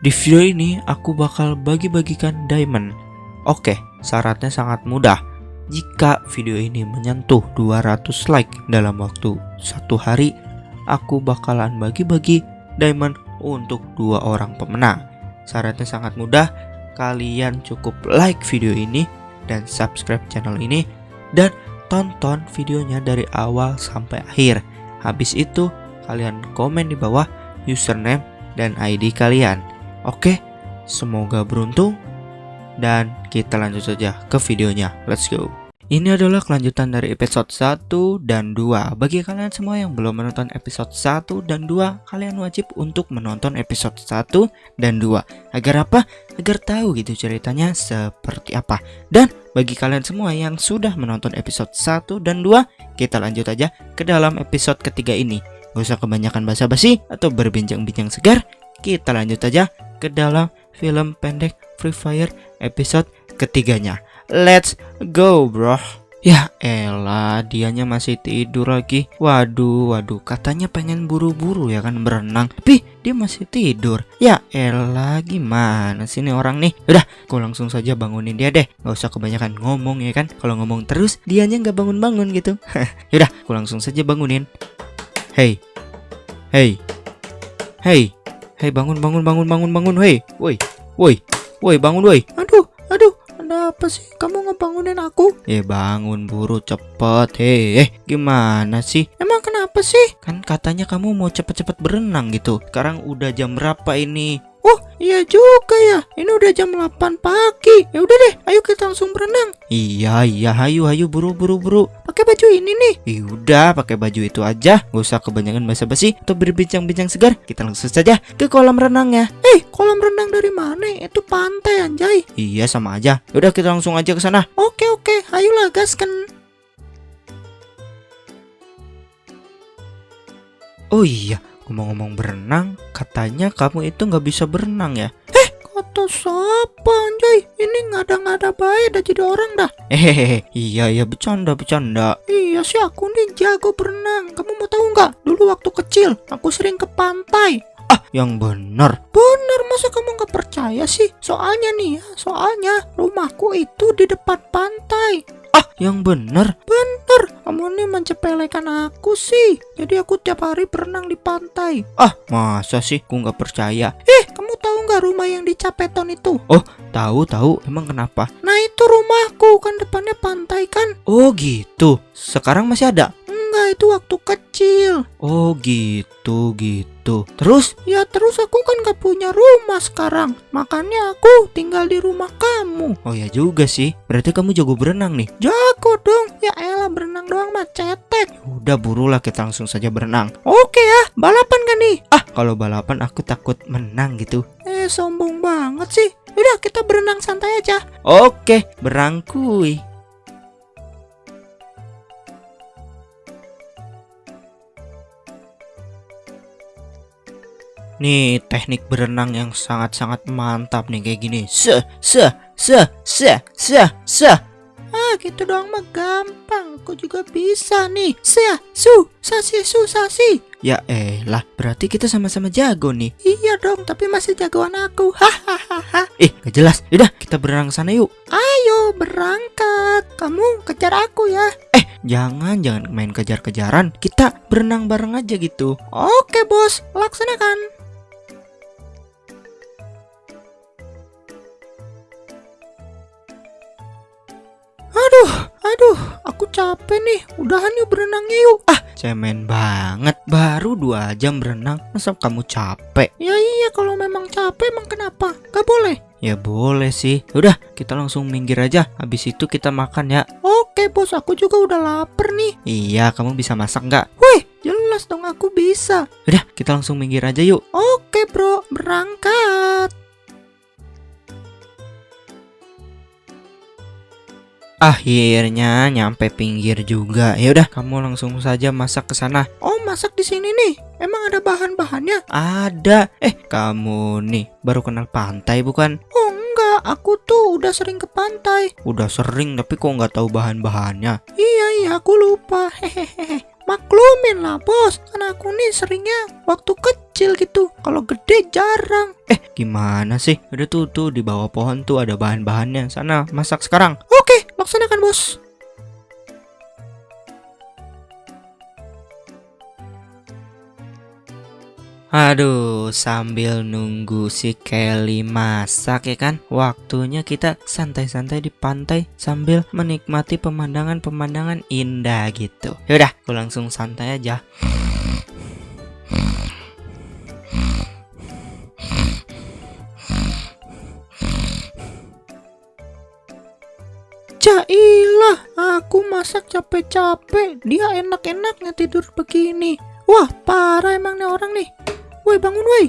Di video ini aku bakal bagi-bagikan diamond. Oke, syaratnya sangat mudah. Jika video ini menyentuh 200 like dalam waktu satu hari, aku bakalan bagi-bagi diamond untuk dua orang pemenang. Syaratnya sangat mudah, kalian cukup like video ini dan subscribe channel ini dan tonton videonya dari awal sampai akhir. Habis itu, kalian komen di bawah username dan ID kalian. Oke, semoga beruntung dan kita lanjut saja ke videonya. Let's go. Ini adalah kelanjutan dari episode 1 dan 2 Bagi kalian semua yang belum menonton episode 1 dan 2 Kalian wajib untuk menonton episode 1 dan 2 Agar apa? Agar tahu gitu ceritanya seperti apa Dan bagi kalian semua yang sudah menonton episode 1 dan 2 Kita lanjut aja ke dalam episode ketiga ini Gak usah kebanyakan basa-basi atau berbincang-bincang segar Kita lanjut aja ke dalam film pendek Free Fire episode ketiganya. Let's go bro. Ya elah dianya masih tidur lagi. Waduh waduh katanya pengen buru-buru ya kan berenang. Tapi dia masih tidur. Ya elah gimana sih nih orang nih? Udah aku langsung saja bangunin dia deh. Gak usah kebanyakan ngomong ya kan. Kalau ngomong terus dianya nggak bangun-bangun gitu. Yaudah aku langsung saja bangunin. Hey. Hey. Hey Hey bangun bangun bangun bangun bangun Hey Woi Woi Woi bangun woi Aduh aduh ada apa sih? Kamu ngebangunin aku? Eh bangun buru cepet Hei eh gimana sih? Emang kenapa sih? Kan katanya kamu mau cepet-cepet berenang gitu Sekarang udah jam berapa ini? Iya juga ya. Ini udah jam 8 pagi. Ya udah deh ayo kita langsung berenang. Iya iya. Ayo ayo buru buru. Buru Pakai baju ini nih. Ya udah pakai baju itu aja. Gak usah kebanyakan basa-basi Atau berbincang-bincang segar. Kita langsung saja ke kolam renangnya. Eh kolam renang dari mana? Itu pantai anjay. Iya sama aja. Udah kita langsung aja ke sana. Oke oke. Ayolah gaskan. Oh iya, ngomong-ngomong berenang, katanya kamu itu nggak bisa berenang ya? Eh, kata siapa anjay? Ini nggak ada nggak ada baik dah jadi orang dah. Hehehe, iya iya bercanda bercanda. Iya sih aku nih jago berenang. Kamu mau tahu nggak? Dulu waktu kecil aku sering ke pantai. Ah, yang benar. Benar, masa kamu nggak percaya sih? Soalnya nih ya, soalnya rumahku itu di depan pantai. Ah, yang benar. Benar. Kamu nih mencepelekan aku sih. Jadi aku tiap hari berenang di pantai. Ah, masa sih? Aku nggak percaya. Eh, kamu tahu nggak rumah yang di Capeton itu? Oh, tahu tahu. Emang kenapa? Nah itu rumahku kan depannya pantai kan? Oh gitu. Sekarang masih ada? Enggak, itu waktu kecil. Oh gitu gitu. Terus? Ya terus aku kan gak punya rumah sekarang. Makanya aku tinggal di rumah kamu. Oh ya juga sih. Berarti kamu jago berenang nih. Jago dong. Ya elah berenang doang mah cetek. Udah burulah kita langsung saja berenang. Oke ya. Balapan kan nih? Ah kalau balapan aku takut menang gitu. Eh sombong banget sih. Udah kita berenang santai aja. Oke, berangkui. Nih teknik berenang yang sangat-sangat mantap nih kayak gini. Se se se se se se. Ah gitu doang mah gampang. Aku juga bisa nih. Se su sasi su sasi. Ya elah, berarti kita sama-sama jago nih. Iya dong, tapi masih jagoan aku. Hahaha. eh, gak jelas. Yaudah, kita berenang sana yuk. Ayo berangkat. Kamu kejar aku ya. Eh, jangan jangan main kejar-kejaran. Kita berenang bareng aja gitu. Oke, Bos. Laksanakan. Capek nih. Udahan yuk berenangnya yuk. Ah, cemen banget. Baru dua jam berenang, masa kamu capek? Ya iya, kalau memang capek emang kenapa? Gak boleh? Ya boleh sih. Udah, kita langsung minggir aja. Habis itu kita makan ya. Oke bos, aku juga udah lapar nih. Iya, kamu bisa masak nggak? Wih, jelas dong aku bisa. Udah, kita langsung minggir aja yuk. Oke bro, berangkat. Akhirnya nyampe pinggir juga. Ya udah, kamu langsung saja masak ke sana. Oh, masak di sini nih. Emang ada bahan-bahannya? Ada. Eh, kamu nih baru kenal pantai bukan? Oh, enggak. Aku tuh udah sering ke pantai. Udah sering, tapi kok nggak tahu bahan-bahannya? Iya, iya, aku lupa. Hehehe. maklumin lah bos kan aku nih seringnya waktu kecil gitu kalau gede jarang Eh, gimana sih? Udah tuh tuh di bawah pohon tuh ada bahan-bahannya. Sana masak sekarang. oke laksanakan bos? Aduh, sambil nunggu si Kelly masak ya kan? Waktunya kita santai-santai di pantai Sambil menikmati pemandangan-pemandangan indah gitu. Yaudah, aku langsung santai aja Jailah, aku masak capek-capek, dia enak-enaknya tidur begini. Wah, parah emang nih orang nih. Woi, bangun woi.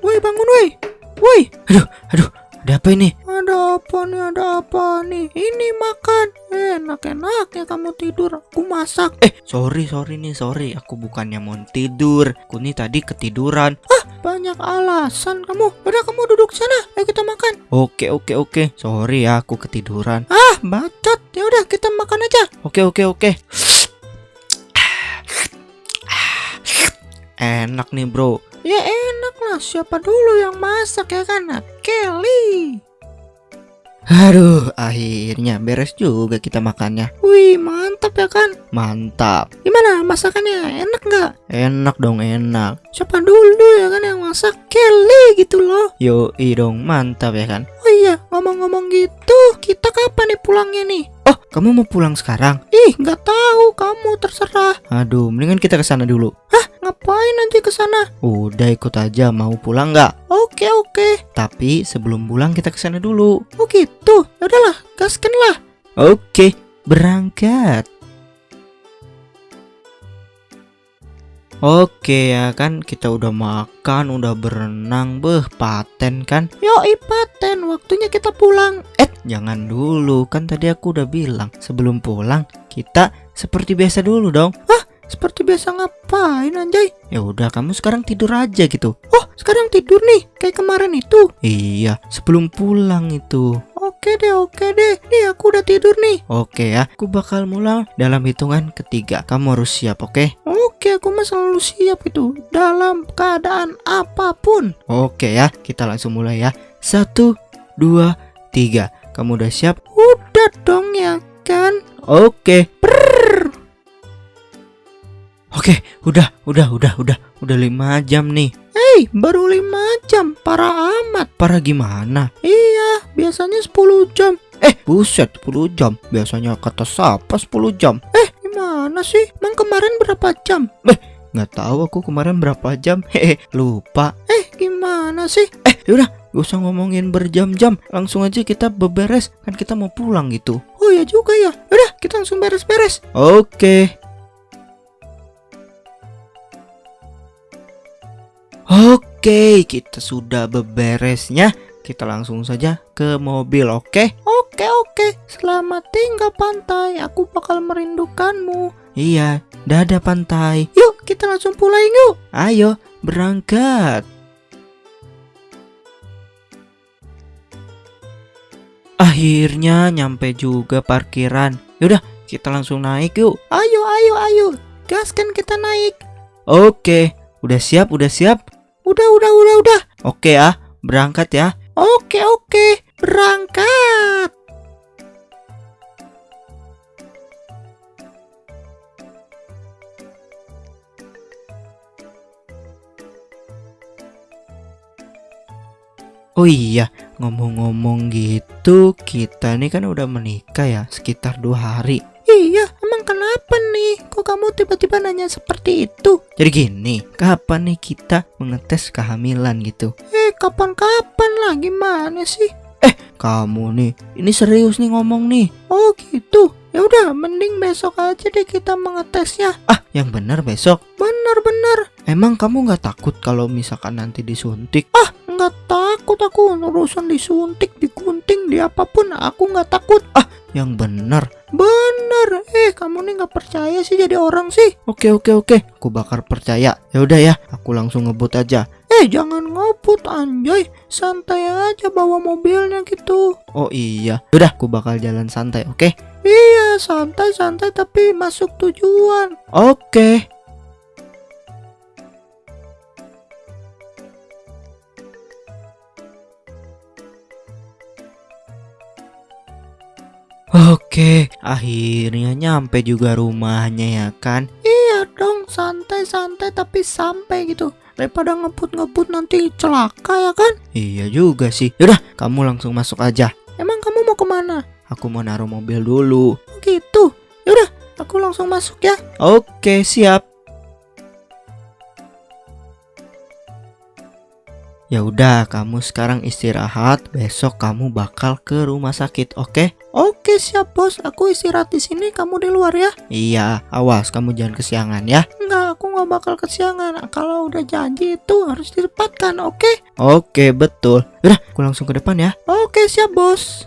Woi, bangun woi. Woi, Aduh, ada apa ini? Apa nih, ada apa nih? Ini makan. Enak-enaknya kamu tidur, aku masak. Eh, sorry, sorry nih, sorry Aku bukannya mau tidur Aku nih tadi ketiduran Banyak alasan kamu. Udah kamu duduk sana, ayo kita makan. Oke, oke, oke Sorry ya, aku ketiduran Ah, bacot. Ya udah kita makan aja. Oke oke oke. Enak nih bro. Ya enak lah, siapa dulu yang masak ya kan? Kelly. Aduh, akhirnya beres juga kita makannya. Wih, mantap ya kan? Mantap. Gimana masakannya? Enak nggak? Enak dong enak. Siapa dulu ya kan yang masak? Kelly gitu loh. Yo dong mantap ya kan. Oh iya, ngomong-ngomong gitu, kita kapan nih pulangnya nih? Kamu mau pulang sekarang? Ih, nggak tahu, kamu terserah. Aduh, mendingan kita ke sana dulu. Ngapain nanti ke sana? Udah ikut aja, mau pulang nggak? Oke, oke. Tapi sebelum pulang kita ke sana dulu. Oh gitu. Ya udahlah, gaskan lah. Oke, berangkat. Oke ya kan kita udah makan, udah berenang, beh paten kan? Yoi paten, waktunya kita pulang. Eh, jangan dulu, kan tadi aku udah bilang sebelum pulang kita seperti biasa dulu dong. Seperti biasa ngapain anjay? Ya udah, kamu sekarang tidur aja gitu. Oh, sekarang tidur nih, kayak kemarin itu. Iya, sebelum pulang itu. Oke deh, oke deh. Nih aku udah tidur nih. Oke ya, aku bakal mulai dalam hitungan ketiga. Kamu harus siap, oke? Oke, aku mah selalu siap itu dalam keadaan apa pun. Oke ya, kita langsung mulai ya. Satu, dua, tiga. Kamu udah siap? Udah dong ya kan? Oke. Oke, udah, udah, udah, udah, udah lima jam nih. Hei, baru 5 jam, parah amat. Parah gimana? Iya, biasanya 10 jam. Eh, buset, 10 jam. Biasanya kata siapa 10 jam? Gimana sih? Emang kemarin berapa jam? Nggak tahu aku kemarin berapa jam. Hehe, lupa. Eh, gimana sih? Eh, yaudah, gak usah ngomongin berjam-jam. Langsung aja kita beberes. Kan kita mau pulang gitu. Oh ya juga ya. Udah, kita langsung beres-beres. Oke. Oke, kita sudah beberesnya. Kita langsung saja ke mobil, oke? Oke, oke. Selamat tinggal pantai. Aku bakal merindukanmu. Iya, dadah pantai. Yuk, kita langsung pulang yuk. Ayo, berangkat. Akhirnya nyampe juga parkiran. Yaudah, kita langsung naik yuk. Ayo, ayo, ayo. Gaskan kita naik. Oke, udah siap, udah siap. Udah, udah, udah, udah. Oke ya, berangkat ya. Oke, oke. Berangkat. Oh iya, ngomong-ngomong gitu, kita nih kan udah menikah ya, sekitar dua hari. Kok kamu tiba-tiba nanya seperti itu? Jadi gini, kapan nih kita mengetes kehamilan gitu? Eh, kapan-kapan lah? Gimana sih? Kamu nih, ini serius nih ngomong nih. Oh gitu. Ya udah, mending besok aja deh kita mengetesnya. Ah, yang benar besok. Bener-bener. Emang kamu nggak takut kalau misalkan nanti disuntik? Nggak takut aku urusan disuntik, digunting, di apa pun aku nggak takut. Yang benar. Bener. Eh, kamu nih nggak percaya sih jadi orang sih. Oke oke oke, aku bakal percaya. Ya udah ya, aku langsung ngebut aja. Eh, jangan ngoput anjay. Santai aja bawa mobilnya gitu. Oh iya, udah aku bakal jalan santai, oke? Iya, santai-santai tapi masuk tujuan. Oke. Oke, akhirnya nyampe juga rumahnya ya kan? Iya dong, santai-santai tapi sampai gitu. Daripada ngebut-ngebut nanti celaka ya kan? Iya juga sih. Yaudah, kamu langsung masuk aja. Emang kamu mau ke mana? Aku mau naruh mobil dulu. Oh gitu. Yaudah, aku langsung masuk ya. Oke, siap. Ya udah, kamu sekarang istirahat. Besok kamu bakal ke rumah sakit, oke? Oke siap bos, aku istirahat di sini, kamu di luar ya. Iya, awas kamu jangan kesiangan ya. Enggak, aku nggak bakal kesiangan. Kalau udah janji itu harus ditepatkan, oke? Oke, betul. Udah, aku langsung ke depan ya. Oke siap bos.